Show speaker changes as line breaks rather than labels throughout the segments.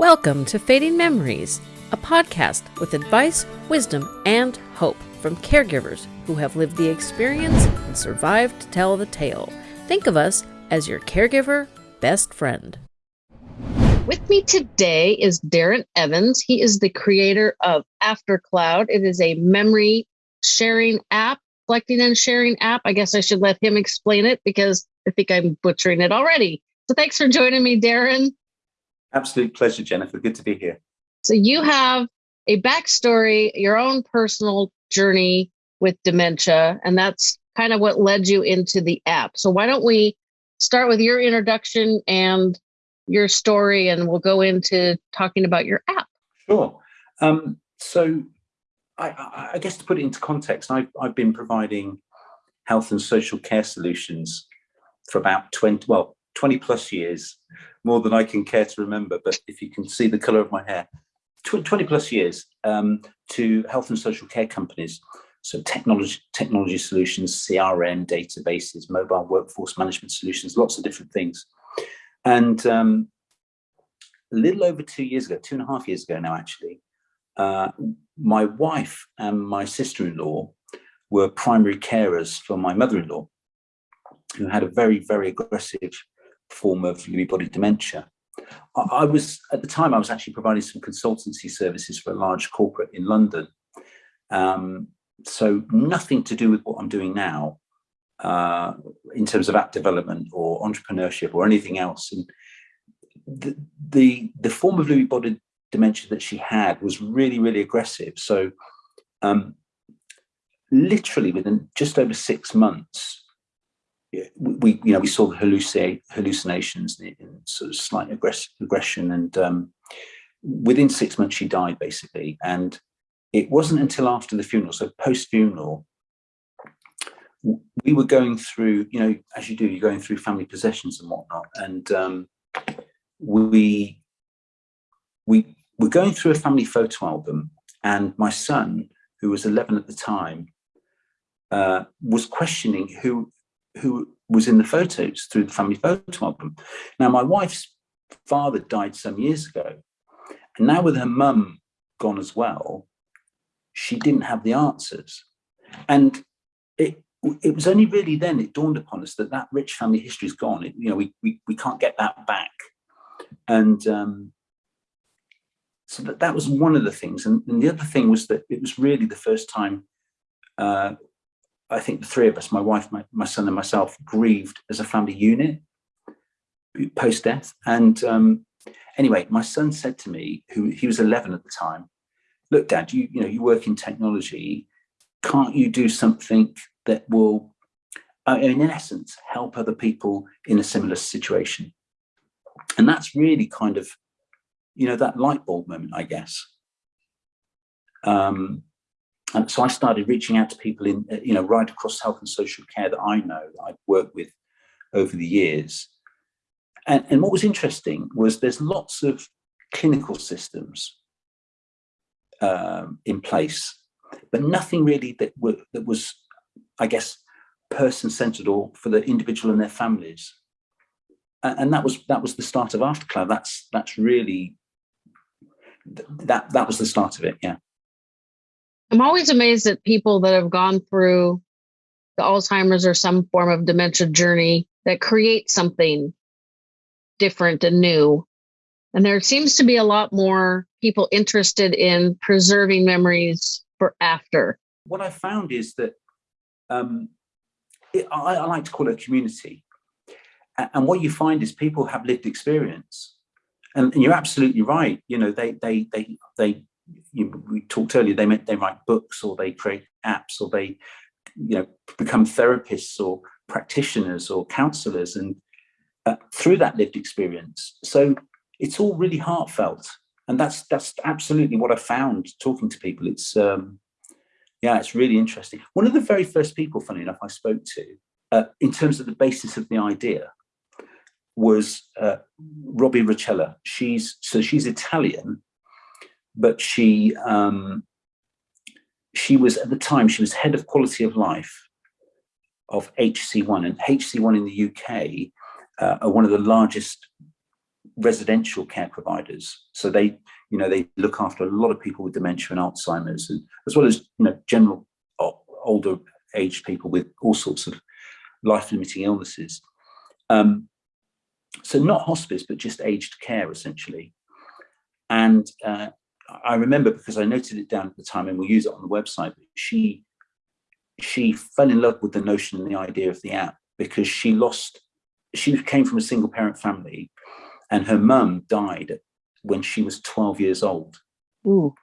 Welcome to Fading Memories, a podcast with advice, wisdom, and hope from caregivers who have lived the experience and survived to tell the tale. Think of us as your caregiver best friend. With me today is Darren Evans. He is the creator of AfterCloud. It is a memory sharing app, collecting and sharing app. I guess I should let him explain it because I think I'm butchering it already. So thanks for joining me, Darren.
Absolute pleasure, Jennifer. Good to be here.
So you have a backstory, your own personal journey with dementia, and that's kind of what led you into the app. So why don't we start with your introduction and your story, and we'll go into talking about your app.
Sure. Um, so I, I, guess to put it into context, I've, I've been providing health and social care solutions for about 20, well, 20 plus years, more than I can care to remember. But if you can see the color of my hair, 20 plus years um, to health and social care companies. So technology, technology solutions, CRM, databases, mobile workforce management solutions, lots of different things. And um, a little over two years ago, two and a half years ago now, actually, uh, my wife and my sister-in-law were primary carers for my mother-in-law, who had a very, very aggressive form of Lewy body dementia. I was, at the time, I was actually providing some consultancy services for a large corporate in London. Um, so nothing to do with what I'm doing now uh, in terms of app development or entrepreneurship or anything else. And the, the, the form of Lewy body dementia that she had was really, really aggressive. So um, literally within just over six months, we you know we saw hallucinate, hallucinations and sort of slight aggression and um, within six months she died basically. And it wasn't until after the funeral so post funeral we were going through you know as you do you're going through family possessions and whatnot. And um, we we were going through a family photo album and my son who was 11 at the time uh, was questioning who who was in the photos through the family photo album. Now, my wife's father died some years ago, and now with her mum gone as well, she didn't have the answers. And it it was only really then it dawned upon us that that rich family history is gone. It, you know, we, we, we can't get that back. And um, so that, that was one of the things. And, and, the other thing was that it was really the first time uh, I think the three of us, my wife, my, my son and myself, grieved as a family unit post-death. And um, anyway, my son said to me, who he was 11 at the time, look, dad, you, you know, you work in technology. Can't you do something that will, uh, in essence, help other people in a similar situation? And that's really kind of, you know, that light bulb moment, I guess. Um, and so I started reaching out to people in, uh, you know, right across health and social care that I know, that I've worked with over the years. And, and what was interesting was there's lots of clinical systems um, in place, but nothing really that, were, that was, I guess, person-centered or for the individual and their families. And, and that was that was the start of AfterCloud. That's that's really that that was the start of it. Yeah.
I'm always amazed at people that have gone through the Alzheimer's or some form of dementia journey that create something different and new. And there seems to be a lot more people interested in preserving memories for after.
What I found is that um, it, I, I like to call it a community. And what you find is people have lived experience. And, and you're absolutely right. You know, they they they they you, we talked earlier, they they write books or they create apps or they, you know, become therapists or practitioners or counselors and uh, through that lived experience. So it's all really heartfelt. And that's that's absolutely what I found talking to people. It's um, yeah, it's really interesting. One of the very first people, funny enough, I spoke to uh, in terms of the basis of the idea was uh, Robbie Roccella. She's so she's Italian, but she um, she was at the time she was head of quality of life of HC-One and HC-One in the UK uh, are one of the largest residential care providers. So they, you know, they look after a lot of people with dementia and Alzheimer's, and as well as you know, general older aged people with all sorts of life-limiting illnesses. Um, so not hospice, but just aged care, essentially. And uh, I remember because I noted it down at the time, and we'll use it on the website. She she fell in love with the notion and the idea of the app because she lost. She came from a single parent family, and her mum died when she was 12 years old.
Ooh.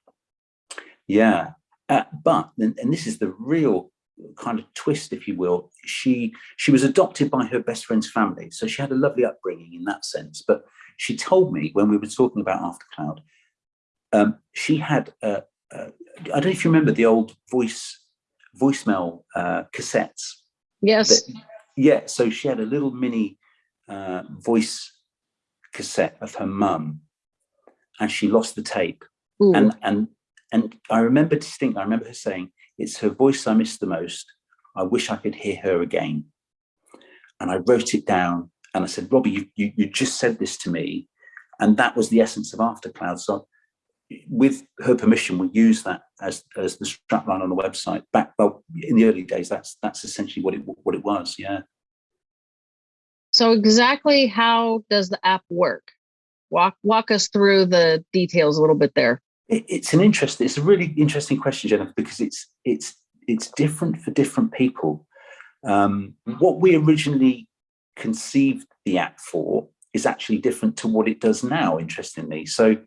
Yeah, uh, but and, and this is the real kind of twist, if you will. She she was adopted by her best friend's family, so she had a lovely upbringing in that sense. But she told me when we were talking about Aftercloud, um, she had uh, uh, I don't know if you remember the old voice voicemail uh, cassettes.
Yes.
That, yeah. So she had a little mini uh, voice cassette of her mum, and she lost the tape.
Ooh.
And and and I remember distinctly. I remember her saying, "It's her voice I miss the most. I wish I could hear her again." And I wrote it down, and I said, "Robbie, you you, you just said this to me." And that was the essence of Aftercloud. So with her permission, we use that as as the strapline on the website. Back well in the early days, that's that's essentially what it what it was. Yeah.
So exactly how does the app work? Walk walk us through the details a little bit there.
It, it's an interesting. It's a really interesting question, Jennifer, because it's it's it's different for different people. Um, what we originally conceived the app for is actually different to what it does now. Interestingly, so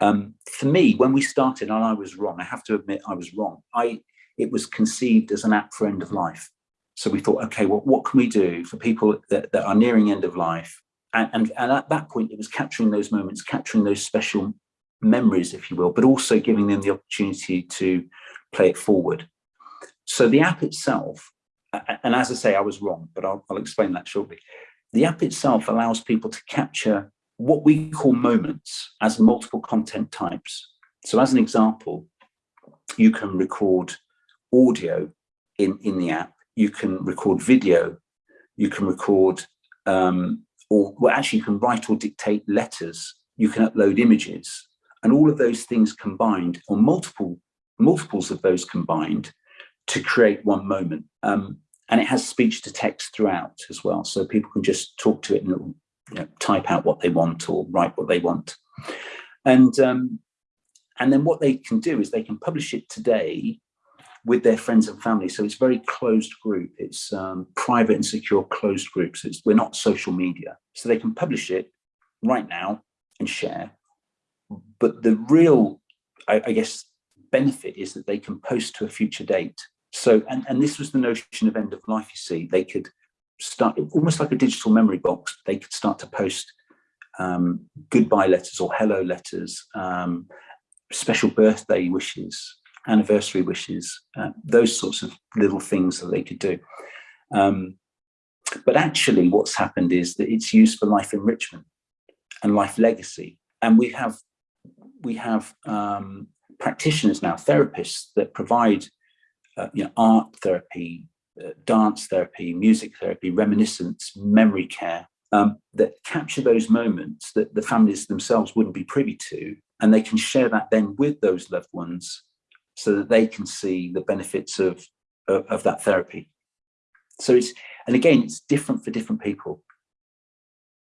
um, for me, when we started, and I was wrong, I have to admit I was wrong. I it was conceived as an app for end of life. So we thought, okay, well, what can we do for people that, that are nearing end of life? And, and, and at that point, it was capturing those moments, capturing those special memories, if you will, but also giving them the opportunity to play it forward. So the app itself, and as I say, I was wrong, but I'll, I'll explain that shortly. The app itself allows people to capture what we call moments as multiple content types. So as an example, you can record audio in, in the app, you can record video, you can record, um, or well, actually you can write or dictate letters, you can upload images, and all of those things combined, or multiple multiples of those combined, to create one moment. Um, and it has speech to text throughout as well, so people can just talk to it and you know, type out what they want or write what they want. And, um, and then what they can do is they can publish it today with their friends and family. So it's very closed group. It's um, private and secure closed groups. It's, we're not social media. So they can publish it right now and share. But the real, I, I guess, benefit is that they can post to a future date. So, and, and this was the notion of end of life, you see, they could start almost like a digital memory box. They could start to post um, goodbye letters or hello letters, um, special birthday wishes, anniversary wishes, uh, those sorts of little things that they could do. Um, but actually, what's happened is that it's used for life enrichment and life legacy, and we have we have um, practitioners now, therapists that provide uh, you know art therapy, dance therapy, music therapy, reminiscence, memory care, um, that capture those moments that the families themselves wouldn't be privy to. And they can share that then with those loved ones so that they can see the benefits of, of, of that therapy. So it's, and again, it's different for different people.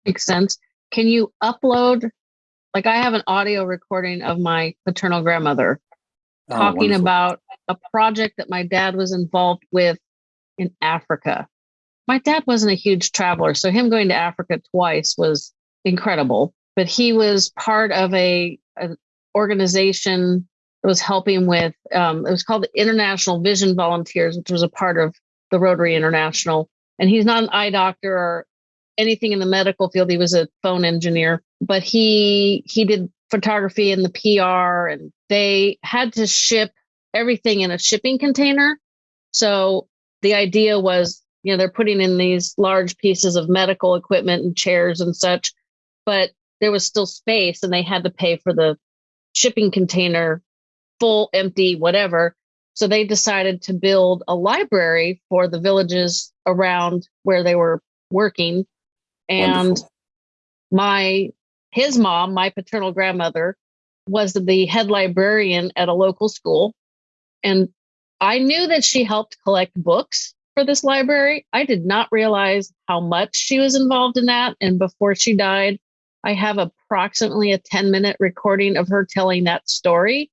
Makes sense. Can you upload, like I have an audio recording of my paternal grandmother oh, talking about a project that my dad was involved with in Africa. My dad wasn't a huge traveler, so him going to Africa twice was incredible. But he was part of a an organization that was helping with. Um, it was called the International Vision Volunteers, which was a part of the Rotary International. And he's not an eye doctor or anything in the medical field. He was a phone engineer, but he he did photography and the PR, and they had to ship everything in a shipping container. So the idea was, you know, they're putting in these large pieces of medical equipment and chairs and such, but there was still space and they had to pay for the shipping container full, empty, whatever. So they decided to build a library for the villages around where they were working. And Wonderful. my his mom, my paternal grandmother, was the head librarian at a local school. And I knew that she helped collect books for this library. I did not realize how much she was involved in that. And before she died, I have approximately a 10 minute recording of her telling that story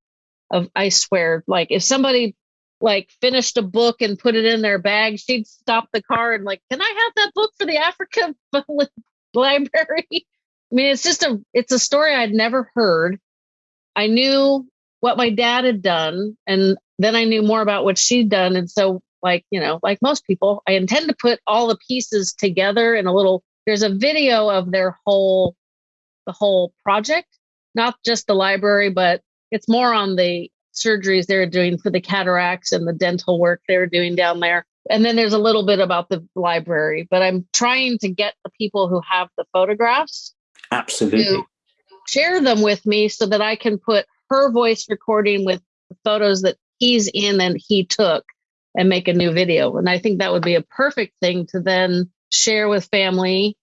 of I swear, like if somebody like finished a book and put it in their bag, she'd stop the car and like, can I have that book for the Africa library? I mean, it's just a it's a story I'd never heard. I knew what my dad had done, and then I knew more about what she'd done. And so, like, you know, like most people, I intend to put all the pieces together in a little there's a video of their whole the whole project, not just the library, but it's more on the surgeries they're doing for the cataracts and the dental work they're doing down there. And then there's a little bit about the library, but I'm trying to get the people who have the photographs
absolutely
share them with me so that I can put her voice recording with the photos that he's in and he took and make a new video. And I think that would be a perfect thing to then share with family,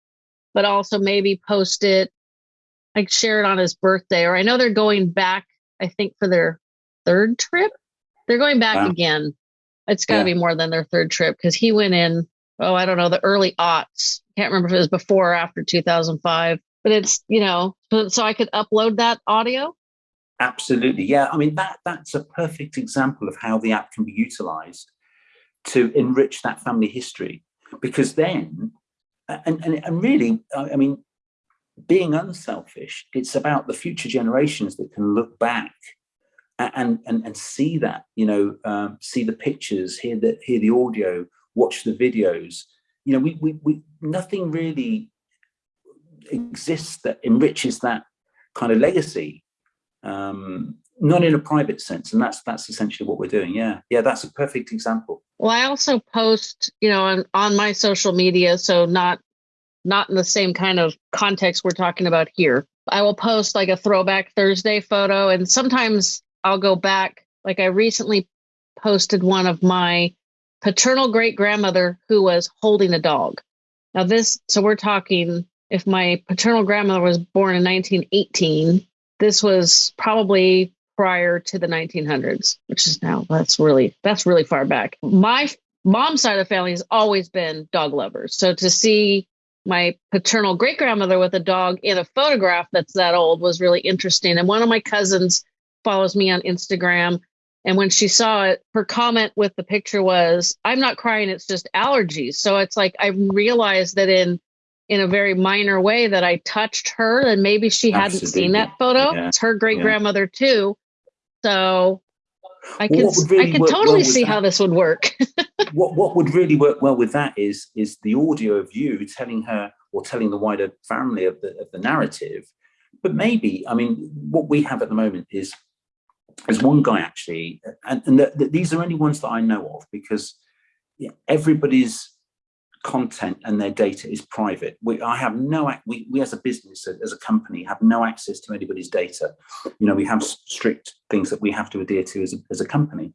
but also maybe post it, like share it on his birthday. Or I know they're going back, I think, for their third trip. They're going back wow. again. It's got to yeah. be more than their third trip because he went in, oh, I don't know, the early aughts. Can't remember if it was before or after 2005, but it's, you know, so I could upload that audio.
Absolutely. Yeah. I mean, that that's a perfect example of how the app can be utilized to enrich that family history because then, and, and, and really, I mean, being unselfish, it's about the future generations that can look back and and and see that you know um, see the pictures hear the hear the audio watch the videos you know we, we we nothing really exists that enriches that kind of legacy um not in a private sense and that's that's essentially what we're doing yeah yeah that's a perfect example
well i also post you know on, on my social media so not not in the same kind of context we're talking about here i will post like a throwback thursday photo and sometimes I'll go back. Like I recently posted one of my paternal great grandmother who was holding a dog. Now, this, so we're talking if my paternal grandmother was born in 1918, this was probably prior to the 1900s, which is now that's really that's really far back. My mom's side of the family has always been dog lovers. So to see my paternal great grandmother with a dog in a photograph that's that old was really interesting. And one of my cousins follows me on Instagram. And when she saw it, her comment with the picture was, I'm not crying, it's just allergies. So it's like I realized that in in a very minor way that I touched her and maybe she Absolutely. hadn't seen that photo. Yeah. It's her great grandmother yeah. too. So I can really I can totally well see that, how this would work.
what what would really work well with that is is the audio of you telling her or telling the wider family of the of the narrative. But maybe, I mean, what we have at the moment is there's one guy actually, and, and the, the, these are only ones that I know of because everybody's content and their data is private. We, I have no, we, we as a business, as a company, have no access to anybody's data. You know, we have strict things that we have to adhere to as a, as a company.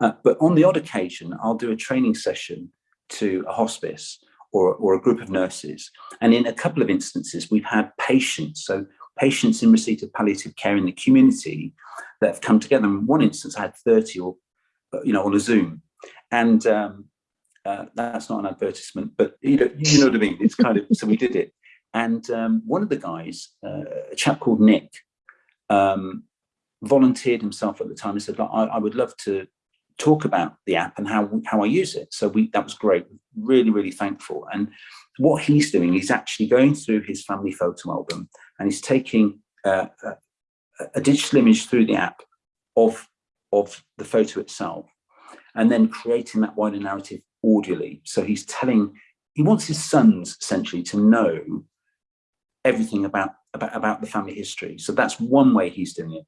Uh, but on the odd occasion, I'll do a training session to a hospice or, or a group of nurses. And in a couple of instances, we've had patients. So patients in receipt of palliative care in the community that have come together. In one instance, I had 30 or, you know, on a Zoom. And um, uh, that's not an advertisement, but you know, you know what I mean? It's kind of, so we did it. And um, one of the guys, uh, a chap called Nick, um, volunteered himself at the time and said, I, I would love to talk about the app and how how I use it. So we that was great. Really, really thankful. And what he's doing, he's actually going through his family photo album and he's taking uh, a, a, digital image through the app of, of the photo itself and then creating that wider narrative audially. So he's telling, he wants his sons essentially to know everything about, about, about the family history. So that's one way he's doing it.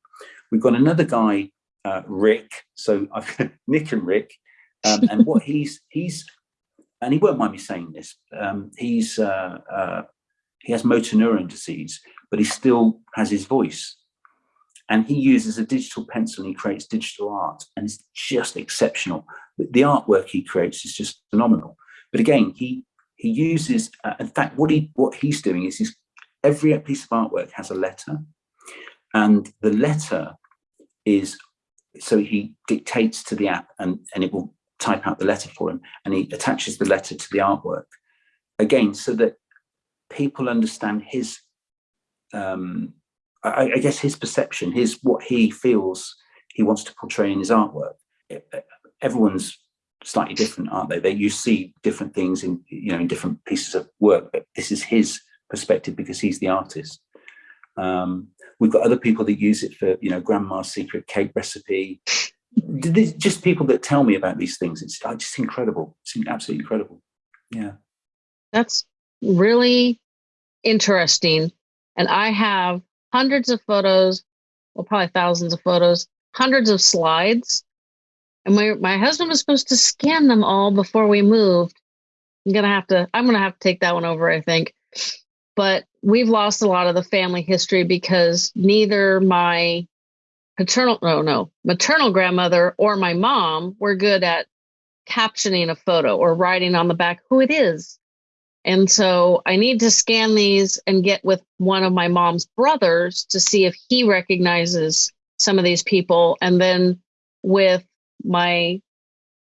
We've got another guy, uh, Rick. So I've Nick and Rick. Um, and what he's, he's, and he won't mind me saying this, um, he's, uh, uh, he has motor neuron disease, but he still has his voice. And he uses a digital pencil and he creates digital art and it's just exceptional. The artwork he creates is just phenomenal. But again, he he uses, uh, in fact, what he what he's doing is he's every piece of artwork has a letter and the letter is so he dictates to the app and and it will type out the letter for him and he attaches the letter to the artwork again so that people understand his um I, I guess his perception his what he feels he wants to portray in his artwork everyone's slightly different aren't they? They you see different things in you know in different pieces of work but this is his perspective because he's the artist. Um we've got other people that use it for you know grandma's secret cake recipe. Just people that tell me about these things. It's just incredible. It's absolutely incredible. Yeah.
That's really interesting. And i have hundreds of photos well probably thousands of photos hundreds of slides and my, my husband was supposed to scan them all before we moved. I'm gonna have to i'm gonna have to take that one over i think. But we've lost a lot of the family history because neither my paternal no no maternal grandmother or my mom were good at captioning a photo or writing on the back who it is. And so i need to scan these and get with one of my mom's brothers to see if he recognizes some of these people. And then with my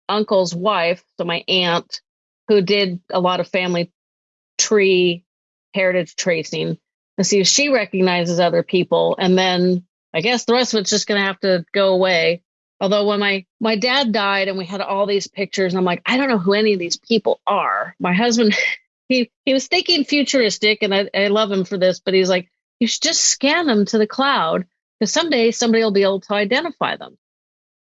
uncle's wife so my aunt who did a lot of family tree heritage tracing and see if she recognizes other people and then I guess the rest of it's just going to have to go away. Although when my my dad died and we had all these pictures, I'm like, I don't know who any of these people are. My husband, he he was thinking futuristic, and I, I love him for this, but he's like, you should just scan them to the cloud because someday somebody will be able to identify them.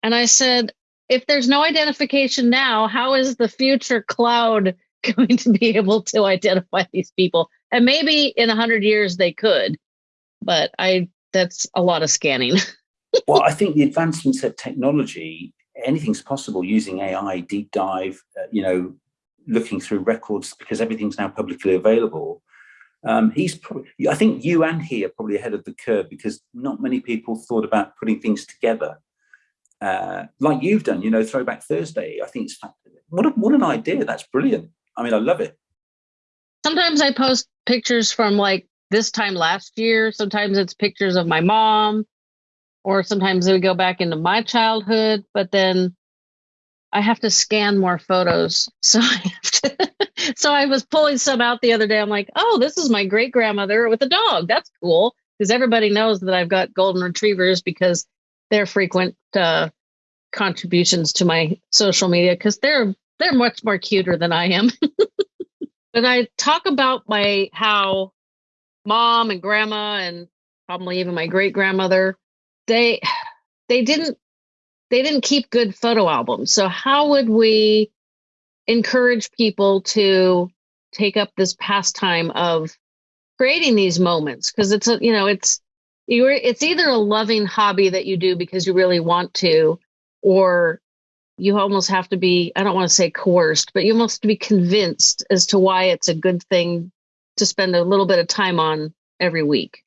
And I said, if there's no identification now, how is the future cloud going to be able to identify these people? And maybe in a hundred years they could, but I that's a lot of scanning.
well, I think the advancements of technology, anything's possible using AI, deep dive, uh, you know, looking through records because everything's now publicly available. Um, he's probably, I think you and he are probably ahead of the curve because not many people thought about putting things together uh, like you've done, you know, Throwback Thursday. I think it's what, a, what an idea. That's brilliant. I mean, I love it.
Sometimes I post pictures from like this time last year. Sometimes it's pictures of my mom, or sometimes we go back into my childhood, but then I have to scan more photos. So I have to, so I was pulling some out the other day. I'm like, oh, this is my great grandmother with a dog. That's cool. Because everybody knows that I've got golden retrievers because they're frequent uh, contributions to my social media because they're they're much more cuter than I am. but I talk about my how mom and grandma and probably even my great grandmother they they didn't they didn't keep good photo albums so how would we encourage people to take up this pastime of creating these moments because it's a you know it's you it's either a loving hobby that you do because you really want to or you almost have to be i don't want to say coerced but you almost be convinced as to why it's a good thing to spend a little bit of time on every week?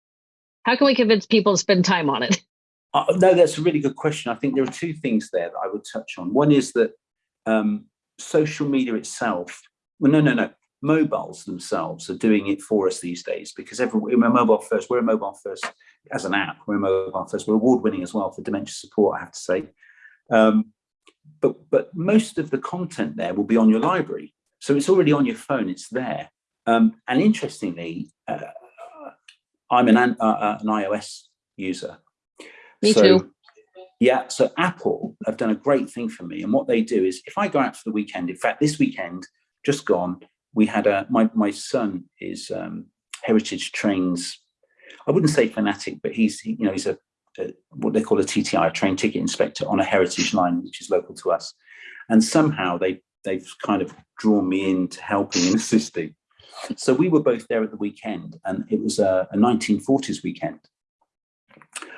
How can we convince people to spend time on it?
Uh, no, that's a really good question. I think there are two things there that I would touch on. One is that um, social media itself, well, no, no, no, mobiles themselves are doing it for us these days because every, we're mobile first. We're a mobile first as an app. We're mobile first. We're award winning as well for dementia support, I have to say. Um, but but most of the content there will be on your library, so it's already on your phone. It's there. Um, and interestingly, uh, I'm an, uh, uh an iOS user.
Me so, too.
Yeah, so Apple have done a great thing for me. And what they do is if I go out for the weekend, in fact, this weekend, just gone, we had a, my, my son is um, Heritage Trains, I wouldn't say fanatic, but he's, he, you know, he's a, a, what they call a TTI, a train ticket inspector on a heritage line, which is local to us. And somehow they, they've kind of drawn me into helping and assisting. So we were both there at the weekend, and it was a, a 1940s weekend.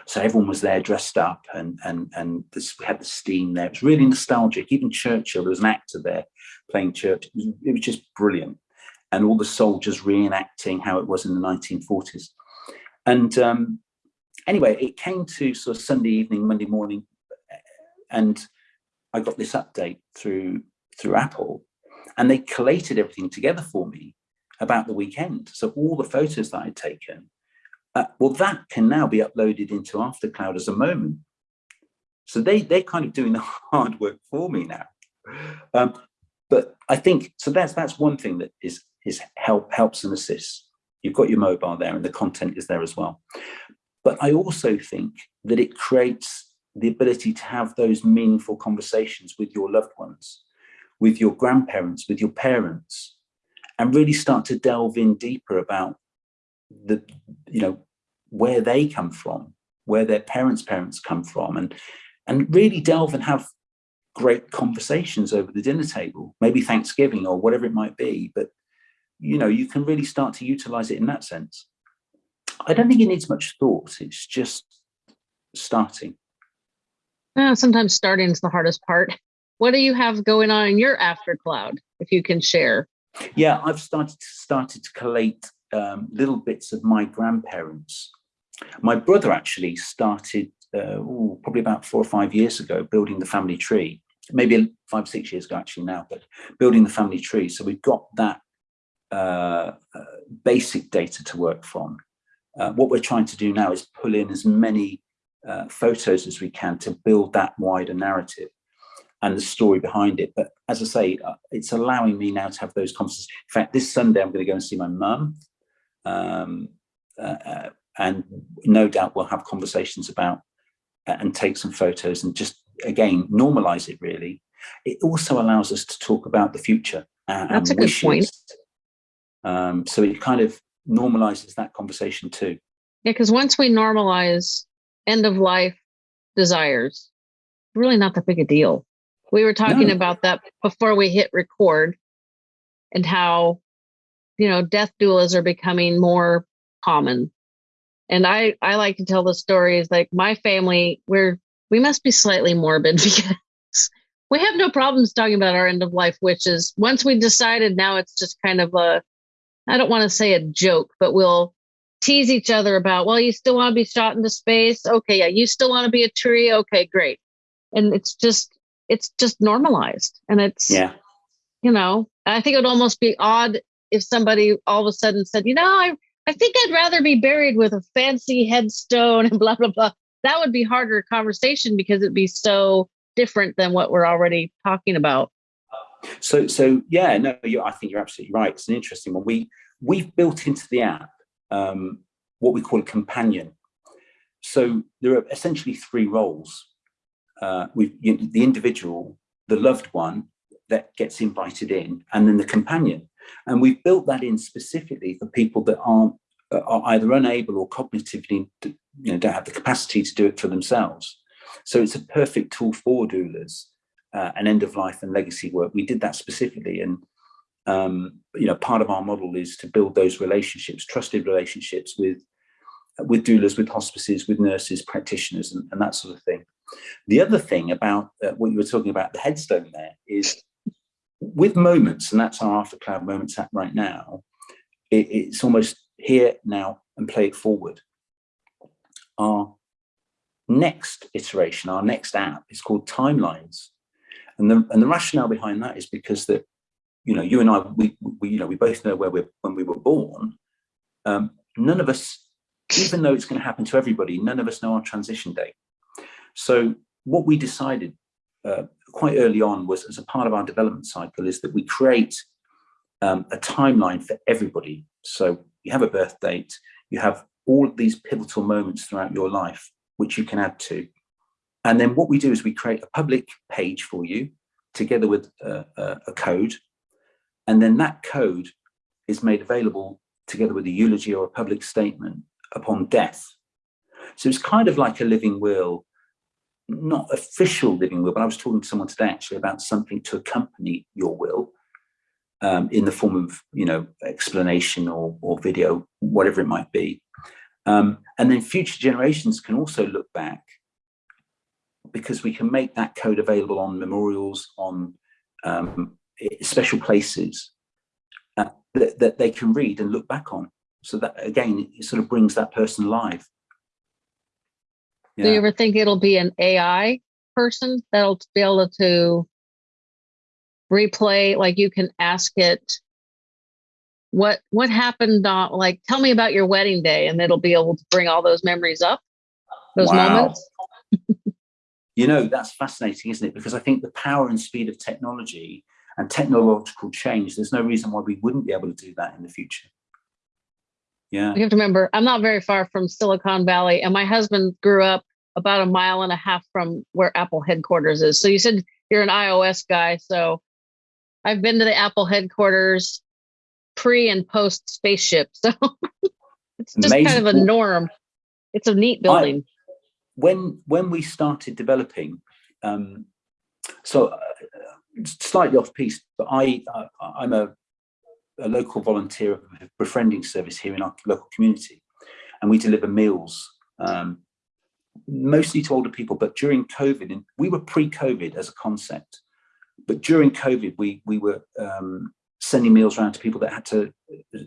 So everyone was there dressed up, and and and this, we had the steam there. It was really nostalgic. Even Churchill, there was an actor there playing Churchill. It was, it was just brilliant, and all the soldiers reenacting how it was in the 1940s. And um, anyway, it came to sort of Sunday evening, Monday morning, and I got this update through through Apple, and they collated everything together for me about the weekend. So all the photos that I'd taken, uh, well, that can now be uploaded into Aftercloud as a moment. So they, they're kind of doing the hard work for me now. Um, but I think, so that's, that's one thing that is, is help, helps and assists. You've got your mobile there and the content is there as well. But I also think that it creates the ability to have those meaningful conversations with your loved ones, with your grandparents, with your parents, and really start to delve in deeper about the, you know, where they come from, where their parents' parents come from, and and really delve and have great conversations over the dinner table, maybe Thanksgiving or whatever it might be. But you know, you can really start to utilize it in that sense. I don't think it needs much thought. It's just starting.
Uh, sometimes starting is the hardest part. What do you have going on in your after cloud, if you can share?
Yeah, I've started to, started to collate um, little bits of my grandparents. My brother actually started uh, ooh, probably about four or five years ago building the family tree. Maybe five, six years ago actually now, but building the family tree. So we've got that uh, uh, basic data to work from. Uh, what we're trying to do now is pull in as many uh, photos as we can to build that wider narrative and the story behind it. But as I say, uh, it's allowing me now to have those conversations. In fact, this Sunday, I'm going to go and see my mum. Um, and no doubt we'll have conversations about and take some photos and just, again, normalize it really. It also allows us to talk about the future.
And That's a good point.
Um, so it kind of normalizes that conversation too.
Yeah, because once we normalize end of life desires, really not that big a deal. We were talking no. about that before we hit record and how, you know, death doulas are becoming more common. And I, I like to tell the stories like my family, we're, we must be slightly morbid because we have no problems talking about our end of life wishes. Once we decided now it's just kind of a, I don't want to say a joke, but we'll tease each other about, well, you still want to be shot into space? Okay. Yeah. You still want to be a tree? Okay, great. And it's just, it's just normalized and it's
yeah
you know i think it would almost be odd if somebody all of a sudden said you know i i think i'd rather be buried with a fancy headstone and blah blah blah that would be harder conversation because it'd be so different than what we're already talking about
so so yeah no i think you're absolutely right it's an interesting one we we've built into the app um, what we call a companion so there are essentially three roles uh, we you know, the individual, the loved one that gets invited in, and then the companion. And we've built that in specifically for people that aren't uh, are either unable or cognitively you know don't have the capacity to do it for themselves. So it's a perfect tool for doulas uh, and end of life and legacy work. We did that specifically, and um, you know part of our model is to build those relationships, trusted relationships with with doulas, with hospices, with nurses, practitioners, and, and that sort of thing. The other thing about uh, what you were talking about, the headstone there, is with moments, and that's our Aftercloud moments app right now, it, it's almost here now and play it forward. Our next iteration, our next app is called Timelines. And the, and the rationale behind that is because that, you know, you and I, we, we you know, we both know where we're, when we were born, um, none of us, even though it's going to happen to everybody, none of us know our transition date. So what we decided uh, quite early on was as a part of our development cycle is that we create um, a timeline for everybody. So you have a birth date, you have all of these pivotal moments throughout your life, which you can add to. And then what we do is we create a public page for you together with a, a, a code. And then that code is made available together with a eulogy or a public statement upon death. So it's kind of like a living will not official living will, but I was talking to someone today actually about something to accompany your will um, in the form of, you know, explanation or, or video, whatever it might be. Um, and then future generations can also look back because we can make that code available on memorials, on um, special places uh, that, that they can read and look back on. So that again, it sort of brings that person alive.
Yeah. Do you ever think it'll be an AI person that'll be able to replay? Like you can ask it, what what happened uh, like tell me about your wedding day and it'll be able to bring all those memories up those wow. moments
you know that's fascinating isn't it because i think the power and speed of technology and technological change there's no reason why we wouldn't be able to do that in the future yeah
you have to remember i'm not very far from silicon valley and my husband grew up about a mile and a half from where apple headquarters is so you said you're an ios guy so i've been to the apple headquarters pre and post spaceship. So it's just Amazing. kind of a norm. It's a neat building.
When when we started developing, um, so uh, slightly off piece, but I uh, I'm a, a local volunteer of a befriending service here in our local community, and we deliver meals um, mostly to older people. But during COVID, and we were pre-COVID as a concept, but during COVID, we we were um, sending meals around to people that had to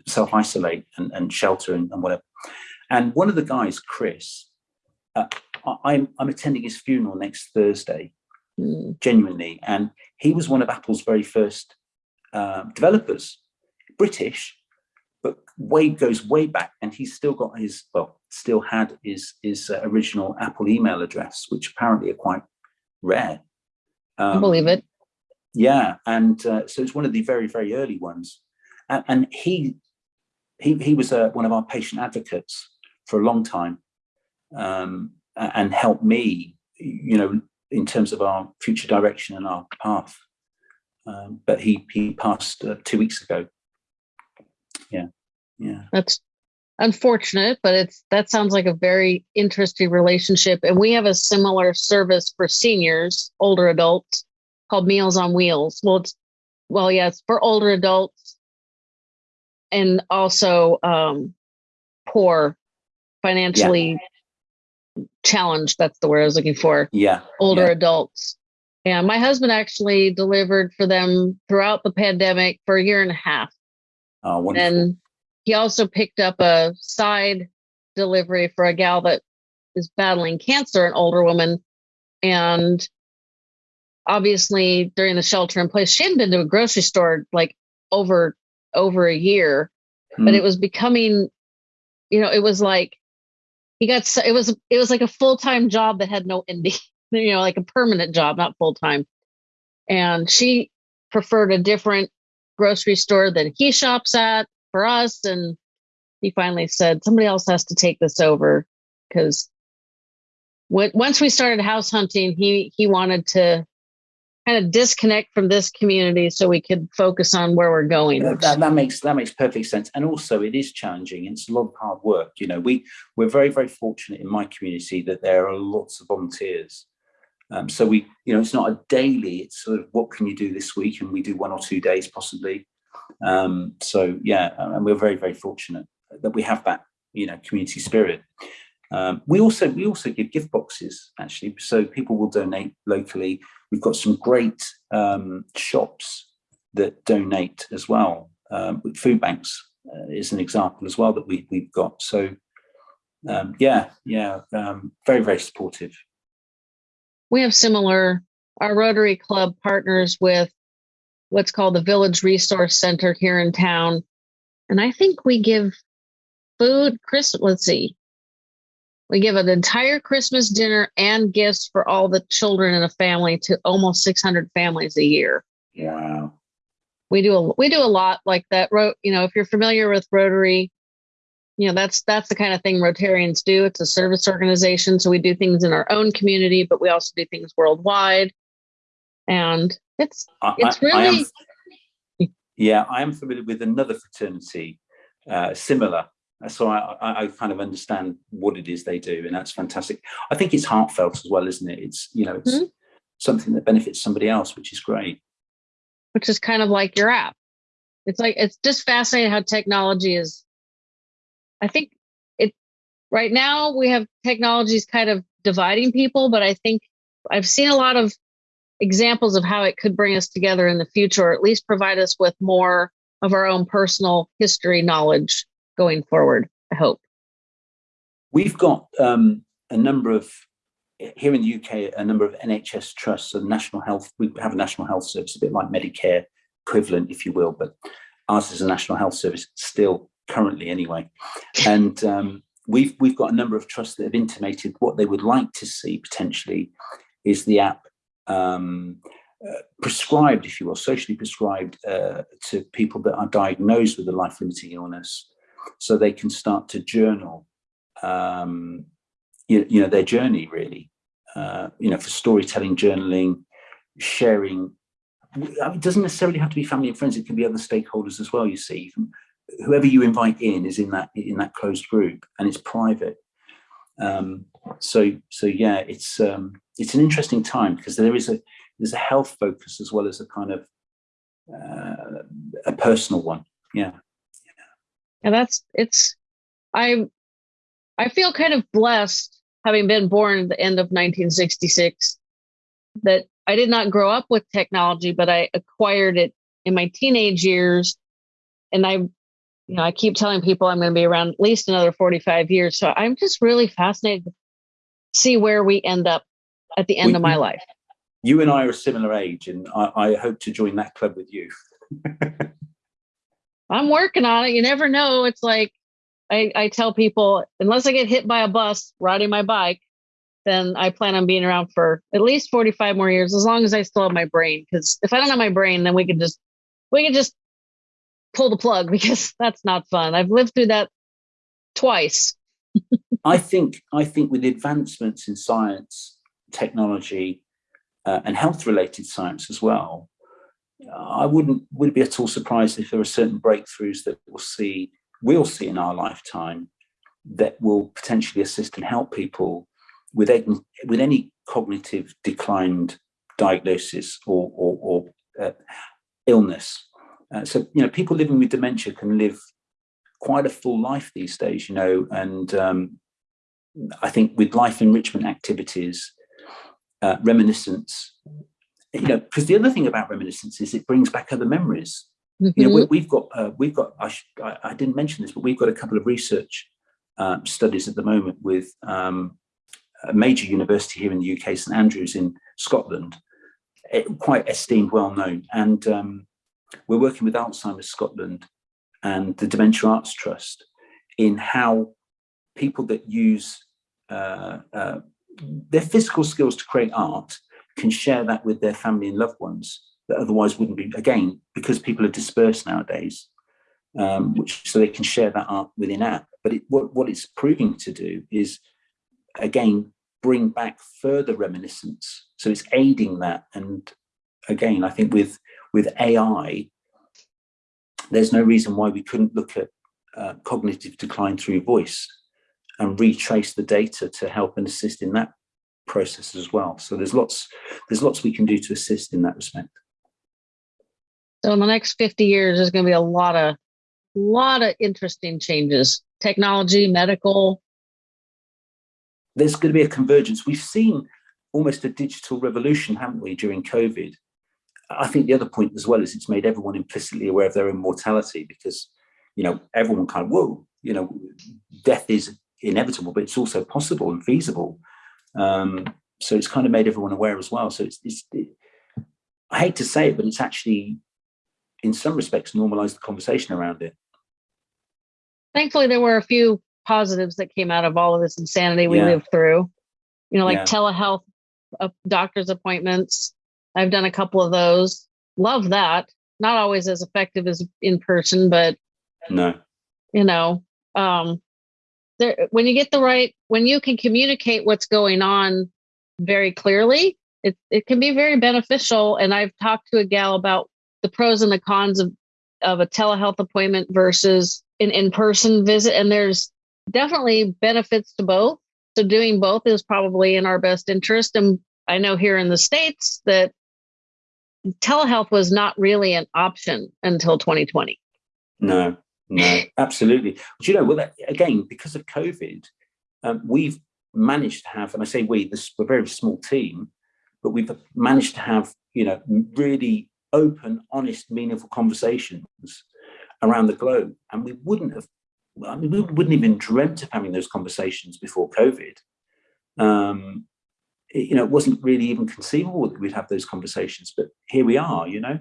self-isolate and, and, shelter and, and, whatever. And one of the guys, Chris, uh, I'm, I'm attending his funeral next Thursday, mm. genuinely. And he was one of Apple's very first uh, developers, British, but way goes way back. And he's still got his, well, still had his, his uh, original Apple email address, which apparently are quite rare.
Um, I believe it.
Yeah, and uh, so it's one of the very, very early ones. And, and he, he, he was uh, one of our patient advocates for a long time um, and helped me, you know, in terms of our future direction and our path. Um, but he he passed uh, two weeks ago. Yeah, yeah.
That's unfortunate, but it's that sounds like a very interesting relationship. And we have a similar service for seniors, older adults, called Meals on Wheels. Well, it's well, yes, yeah, for older adults and also um, poor, financially yeah. Challenged. That's the word I was looking for.
Yeah,
older
yeah.
adults. And my husband actually delivered for them throughout the pandemic for a year and a half.
Oh, wonderful.
And he also picked up a side delivery for a gal that is battling cancer, an older woman, and obviously during the shelter in place, she hadn't been to a grocery store like over over a year, hmm. but it was becoming, you know, it was like he got so it was it was like a full time job that had no ending, you know, like a permanent job, not full time. And she preferred a different grocery store than he shops at for us. And he finally said, somebody else has to take this over because once we started house hunting, he he wanted to kind of disconnect from this community so we could focus on where we're going.
That, that, makes that makes perfect sense. And also it is challenging. It's a lot of hard work. You know, we we're very, very fortunate in my community that there are lots of volunteers. Um, so we, you know, it's not a daily, it's sort of what can you do this week? And we do one or two days possibly. Um, so yeah, and we're very, very fortunate that we have that, you know, community spirit. Um, we also we also give gift boxes actually, so people will donate locally. We've got some great um, shops that donate as well. Um, food banks uh, is an example as well that we we've got. So um, yeah, yeah, um, very very supportive.
We have similar. Our Rotary Club partners with what's called the Village Resource Center here in town, and I think we give food. Chris, let's see, we give an entire Christmas dinner and gifts for all the children in a family to almost 600 families a year.
Wow.
We do a we do a lot like that. You know, if you're familiar with Rotary, you know that's that's the kind of thing Rotarians do. It's a service organization, so we do things in our own community, but we also do things worldwide. And it's it's really. I
am, yeah, I am familiar with another fraternity uh, similar so I, I, kind of understand what it is they do, and that's fantastic. I think it's heartfelt as well, isn't it? It's you know, it's mm-hmm. something that benefits somebody else, which is great.
Which is kind of like your app. It's like it's just fascinating how technology is. I think it right now we have technologies kind of dividing people, but I think I've seen a lot of examples of how it could bring us together in the future, or at least provide us with more of our own personal history knowledge going forward, I hope?
We've got um, a number of, here in the UK, a number of NHS trusts and national health, we have a national health service, a bit like Medicare equivalent, if you will, but ours is a national health service still currently anyway. And um, we've we've got a number of trusts that have intimated what they would like to see potentially is the app um, uh, prescribed, if you will, socially prescribed uh, to people that are diagnosed with a life-limiting illness, so they can start to journal, um, you, you, know, their journey really. Uh, you know, for storytelling, journaling, sharing. it doesn't necessarily have to be family and friends. It can be other stakeholders as well. You see, whoever you invite in is in that in that closed group, and it's private. Um, so so yeah, it's um, it's an interesting time because there is a there's a health focus as well as a kind of uh, a personal one. Yeah.
And that's it's I I feel kind of blessed having been born at the end of 1966 that I did not grow up with technology, but I acquired it in my teenage years. And I you know, I keep telling people I'm going to be around at least another 45 years. So I'm just really fascinated to see where we end up at the end we, of my life.
You and I are a similar age, and I, I hope to join that club with you.
I'm working on it. You never know. It's like I, I tell people, unless I get hit by a bus riding my bike, then I plan on being around for at least 45 more years, as long as I still have my brain. Because if I don't have my brain, then we can just we can just pull the plug because that's not fun. I've lived through that twice.
I think I think with advancements in science, technology, uh, and health related science as well, I wouldn't would be at all surprised if there are certain breakthroughs that we'll see we'll see in our lifetime that will potentially assist and help people with any, with any cognitive declined diagnosis or, or, or uh, illness. Uh, so, you know, people living with dementia can live quite a full life these days, you know, and um, I think with life enrichment activities, uh, reminiscence, you know, because the other thing about reminiscence is it brings back other memories. Mm-hmm. You know, we, have got, uh, we've got, I, I, I, didn't mention this, but we've got a couple of research uh, studies at the moment with um, a major university here in the UK, St Andrews in Scotland, eh, quite esteemed, well known, and um, we're working with Alzheimer's Scotland and the Dementia Arts Trust in how people that use uh, uh, their physical skills to create art can share that with their family and loved ones that otherwise wouldn't be, again, because people are dispersed nowadays, um, which so they can share that art within app. But it, what, what it's proving to do is, again, bring back further reminiscence. So it's aiding that. And again, I think with with AI, there's no reason why we couldn't look at uh, cognitive decline through voice and retrace the data to help and assist in that process as well. So there's lots, there's lots we can do to assist in that respect.
So in the next 50 years, there's going to be a lot of, lot of interesting changes, technology, medical.
There's going to be a convergence. We've seen almost a digital revolution, haven't we, during COVID? I think the other point as well is it's made everyone implicitly aware of their own mortality because, you know, everyone kind of, whoa, you know, death is inevitable, but it's also possible and feasible. Um, so it's kind of made everyone aware as well. So it's, it's it, I hate to say it, but it's actually, in some respects, normalized the conversation around it.
Thankfully, there were a few positives that came out of all of this insanity we yeah. lived through. You know, like yeah. telehealth, uh, doctor's appointments, I've done a couple of those. Love that. Not always as effective as in person, but
no,
you know, um, there when you get the right when you can communicate what's going on very clearly, it it can be very beneficial. And I've talked to a gal about the pros and the cons of of a telehealth appointment versus an in-person visit, and there's definitely benefits to both. So doing both is probably in our best interest. And I know here in the States that telehealth was not really an option until 2020.
No, no, absolutely. But you know, well, that, again, because of COVID, um, we've managed to have, and I say we, this we're a very small team, but we've managed to have, you know, really open, honest, meaningful conversations around the globe. And we wouldn't have, I mean, we wouldn't even dreamt of having those conversations before COVID. Um, you know, it wasn't really even conceivable that we'd have those conversations, but here we are, you know.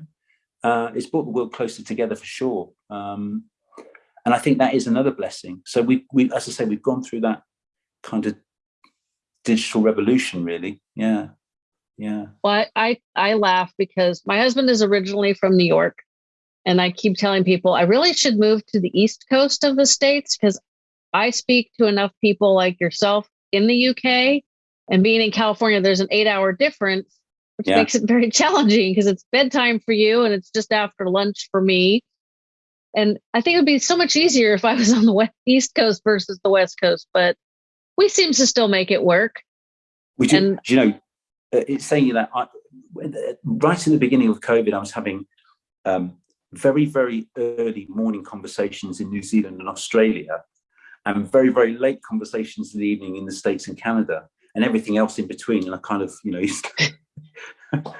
uh, it's brought the world closer together for sure. Um, and I think that is another blessing. So we, we, as I say, we've gone through that kind of digital revolution, really. Yeah, yeah.
Well, I I laugh because my husband is originally from New York, and I keep telling people I really should move to the east coast of the states because I speak to enough people like yourself in the UK, and being in California, there's an eight-hour difference, which yeah. makes it very challenging because it's bedtime for you and it's just after lunch for me. And I think it would be so much easier if I was on the west, East Coast versus the West Coast, but we seem to still make it work.
We do. And, you know, uh, it's saying that I, right in the beginning of COVID, I was having um, very, very early morning conversations in New Zealand and Australia, and very, very late conversations in the evening in the States and Canada, and everything else in between. And I kind of, you know,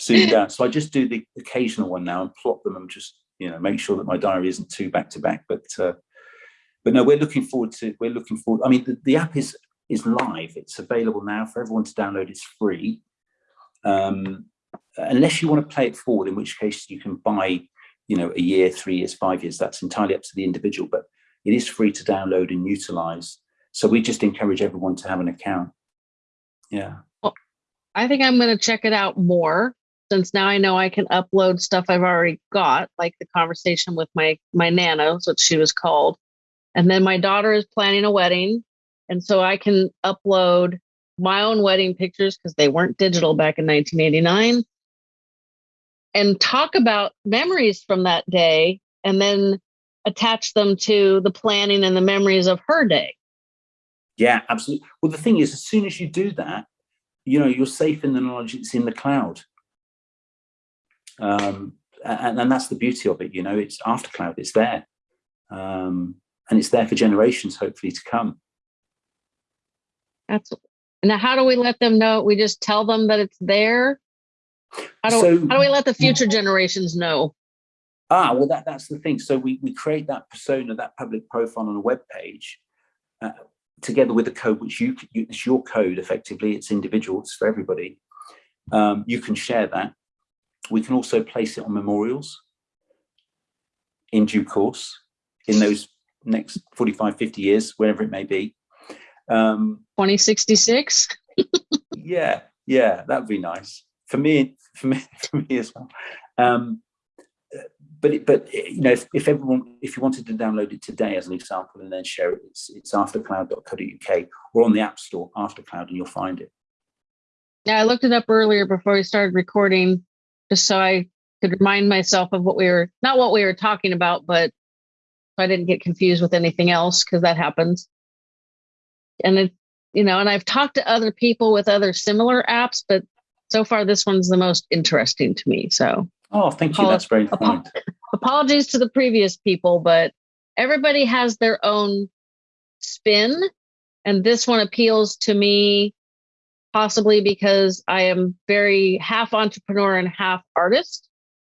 zoomed out. So I just do the occasional one now and plot them and just you know make sure that my diary isn't too back to back but uh, but no we're looking forward to we're looking forward i mean the, the app is is live it's available now for everyone to download it's free. Um, unless you want to play it forward in which case you can buy you know a year three years five years that's entirely up to the individual but it is free to download and utilize. So we just encourage everyone to have an account. Yeah.
Well, i think i'm going to check it out more since now I know I can upload stuff I've already got, like the conversation with my my nana, what she was called. And then my daughter is planning a wedding. And so I can upload my own wedding pictures because they weren't digital back in 1989 and talk about memories from that day and then attach them to the planning and the memories of her day.
Yeah, absolutely. Well, the thing is, as soon as you do that, you know, you're safe in the knowledge it's in the cloud um, and, and, that's the beauty of it you know it's after cloud it's there. Um, and it's there for generations hopefully to come.
That's now how do we let them know? We just tell them that it's there? How do, so, how do we let the future generations know?
Ah well that, that's the thing. So we, we create that persona that public profile on a web page uh, together with the code which you, you it's your code effectively. It's individual it's for everybody. Um, you can share that we can also place it on memorials in due course in those next 45, 50 years, wherever it may be.
Um, 2066?
yeah, yeah, that would be nice. For me, for me, for me as well. Um, but it, but you know, if, if everyone, if you wanted to download it today as an example and then share it, it's, it's aftercloud.co.uk or on the App Store, Aftercloud, and you'll find it.
Yeah, I looked it up earlier before we started recording just so I could remind myself of what we were not what we were talking about, but so I didn't get confused with anything else because that happens. And it, you know, and I've talked to other people with other similar apps, but so far this one's the most interesting to me. So
oh, thank you. That's very kind.
Apologies to the previous people, but everybody has their own spin, and this one appeals to me possibly because I am very half entrepreneur and half artist.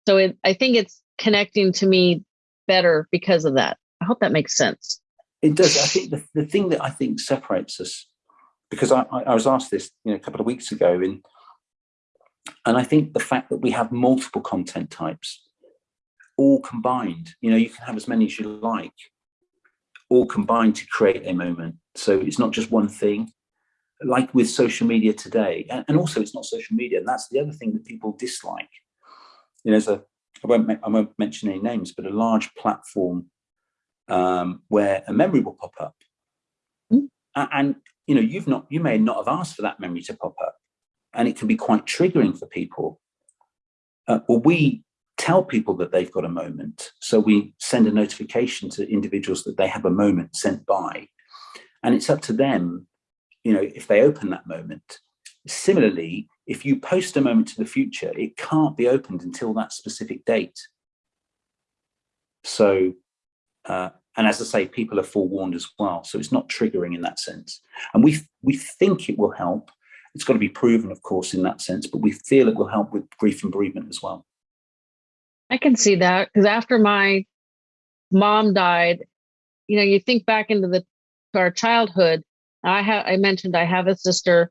So it, I think it's connecting to me better because of that. I hope that makes sense.
It does. I think the, the thing that I think separates us, because I, I was asked this you know, a couple of weeks ago, in, and I think the fact that we have multiple content types all combined, you know, you can have as many as you like, all combined to create a moment. So it's not just one thing like with social media today, and, also it's not social media, and that's the other thing that people dislike. You know, there's a I won't I won't mention any names, but a large platform um, where a memory will pop up, mm. and you know you've not you may not have asked for that memory to pop up, and it can be quite triggering for people. Uh, well, we tell people that they've got a moment, so we send a notification to individuals that they have a moment sent by, and it's up to them you know, if they open that moment. Similarly, if you post a moment to the future, it can't be opened until that specific date. So, uh, and as I say, people are forewarned as well. So it's not triggering in that sense. And we, we think it will help. It's got to be proven, of course, in that sense, but we feel it will help with grief and bereavement as well.
I can see that because after my mom died, you know, you think back into the our childhood I have I mentioned I have a sister.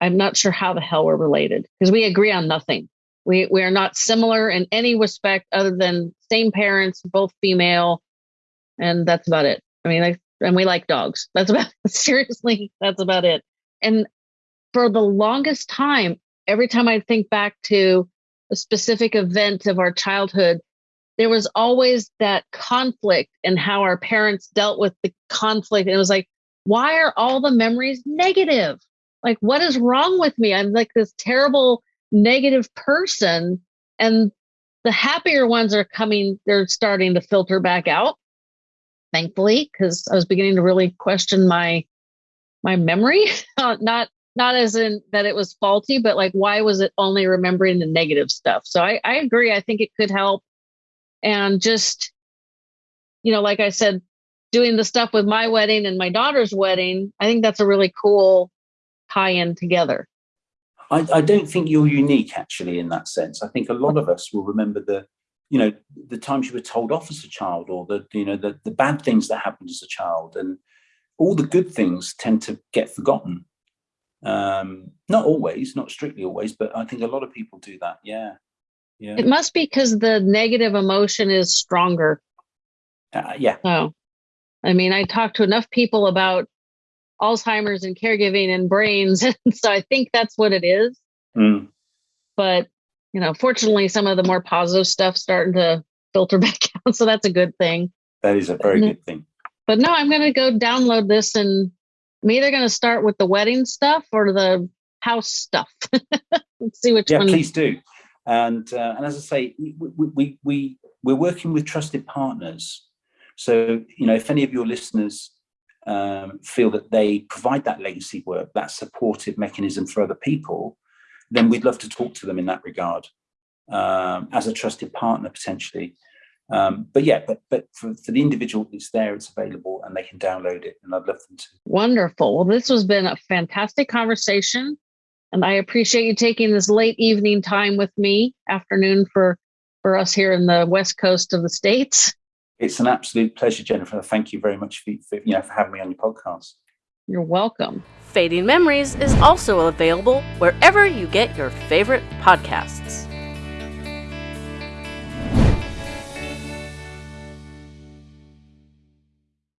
I'm not sure how the hell we're related because we agree on nothing. We we are not similar in any respect other than same parents, both female, and that's about it. I mean, like, and we like dogs. That's about seriously. That's about it. And for the longest time, every time I think back to a specific event of our childhood, there was always that conflict and how our parents dealt with the conflict. And it was like, why are all the memories negative? Like, what is wrong with me? I'm like this terrible negative person. And the happier ones are coming, they're starting to filter back out, thankfully, because I was beginning to really question my my memory. not not as in that it was faulty, but like why was it only remembering the negative stuff? So I, I agree. I think it could help. And just, you know, like I said, doing the stuff with my wedding and my daughter's wedding, I think that's a really cool tie in together.
I, I don't think you're unique actually in that sense. I think a lot of us will remember the, you know, the times you were told off as a child or the, you know, the, the bad things that happened as a child and all the good things tend to get forgotten. Um, not always, not strictly always, but I think a lot of people do that. Yeah.
Yeah. It must be because the negative emotion is stronger.
Uh, yeah.
Oh, I mean, I talked to enough people about Alzheimer's and caregiving and brains. And so I think that's what it is. Mm. But, you know, fortunately, some of the more positive stuff starting to filter back out. So that's a good thing.
That is a very good thing.
But no, I'm going to go download this and I'm either going to start with the wedding stuff or the house stuff. Let's see which
yeah,
one.
Yeah, please do. And uh, and as I say, we, we we we're working with trusted partners. So you know, if any of your listeners um, feel that they provide that legacy work, that supportive mechanism for other people, then we'd love to talk to them in that regard um, as a trusted partner potentially. Um, but yeah, but but for, for the individual, it's there, it's available, and they can download it, and I'd love them to.
Wonderful. Well, this has been a fantastic conversation, and I appreciate you taking this late evening time with me, afternoon for for us here in the west coast of the states.
It's an absolute pleasure, Jennifer. Thank you very much for, for you know for having me on your podcast.
You're welcome.
Fading Memories is also available wherever you get your favorite podcasts.